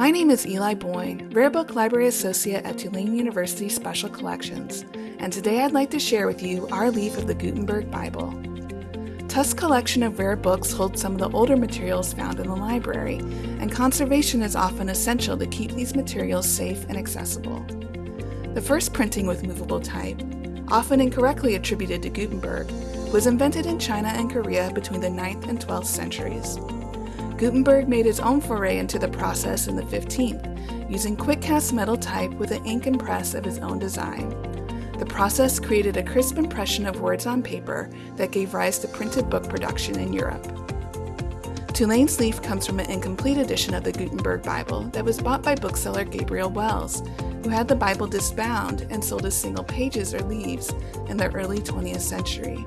My name is Eli Boyne, Rare Book Library Associate at Tulane University Special Collections, and today I'd like to share with you our leaf of the Gutenberg Bible. Tufts' collection of rare books holds some of the older materials found in the library, and conservation is often essential to keep these materials safe and accessible. The first printing with movable type, often incorrectly attributed to Gutenberg, was invented in China and Korea between the 9th and 12th centuries. Gutenberg made his own foray into the process in the 15th, using quick cast metal type with an ink and press of his own design. The process created a crisp impression of words on paper that gave rise to printed book production in Europe. Tulane's leaf comes from an incomplete edition of the Gutenberg Bible that was bought by bookseller Gabriel Wells, who had the Bible disbound and sold as single pages or leaves in the early 20th century.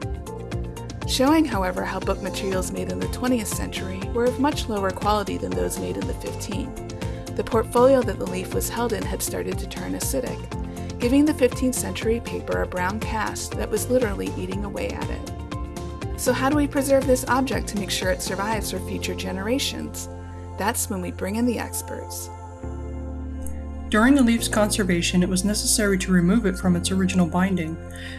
Showing, however, how book materials made in the 20th century were of much lower quality than those made in the 15th. The portfolio that the leaf was held in had started to turn acidic, giving the 15th century paper a brown cast that was literally eating away at it. So how do we preserve this object to make sure it survives for future generations? That's when we bring in the experts. During the leaf's conservation, it was necessary to remove it from its original binding.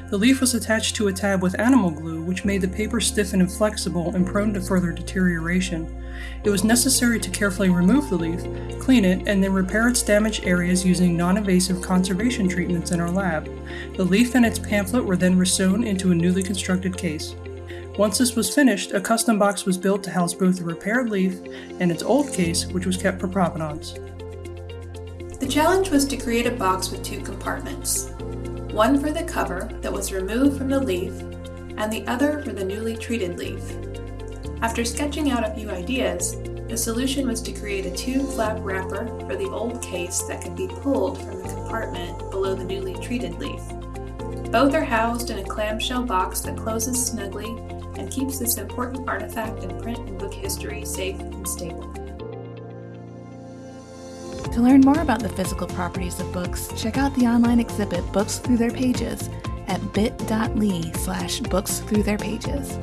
The leaf was attached to a tab with animal glue, which made the paper stiff and inflexible and prone to further deterioration. It was necessary to carefully remove the leaf, clean it, and then repair its damaged areas using non-invasive conservation treatments in our lab. The leaf and its pamphlet were then resewn into a newly constructed case. Once this was finished, a custom box was built to house both the repaired leaf and its old case, which was kept for provenance. The challenge was to create a box with two compartments, one for the cover that was removed from the leaf and the other for the newly treated leaf. After sketching out a few ideas, the solution was to create a two-flap wrapper for the old case that could be pulled from the compartment below the newly treated leaf. Both are housed in a clamshell box that closes snugly and keeps this important artifact in print and book history safe and stable. To learn more about the physical properties of books, check out the online exhibit Books Through Their Pages at bit.ly slash books through their pages.